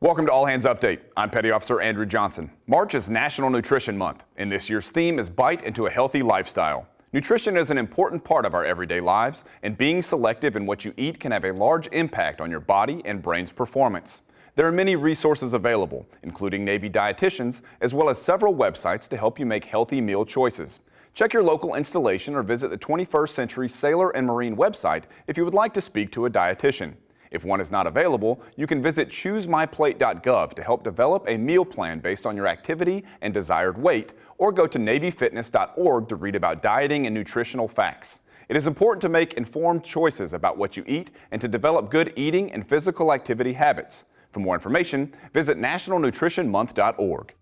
Welcome to All Hands Update. I'm Petty Officer Andrew Johnson. March is National Nutrition Month, and this year's theme is Bite into a Healthy Lifestyle. Nutrition is an important part of our everyday lives, and being selective in what you eat can have a large impact on your body and brain's performance. There are many resources available, including Navy dietitians, as well as several websites to help you make healthy meal choices. Check your local installation or visit the 21st Century Sailor and Marine website if you would like to speak to a dietitian. If one is not available, you can visit choosemyplate.gov to help develop a meal plan based on your activity and desired weight, or go to NavyFitness.org to read about dieting and nutritional facts. It is important to make informed choices about what you eat and to develop good eating and physical activity habits. For more information, visit nationalnutritionmonth.org.